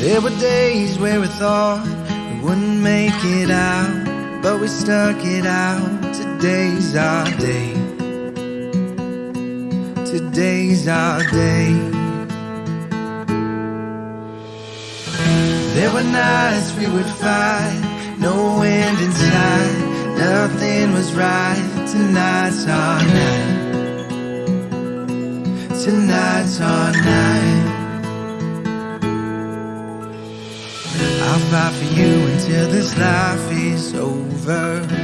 There were days where we thought we wouldn't make it out, but we stuck it out. Today's our day. Today's our day. There were nights we would fight, no end in sight, nothing was right. Tonight's our night. Tonight's our night. I'll fight for you until this life is over.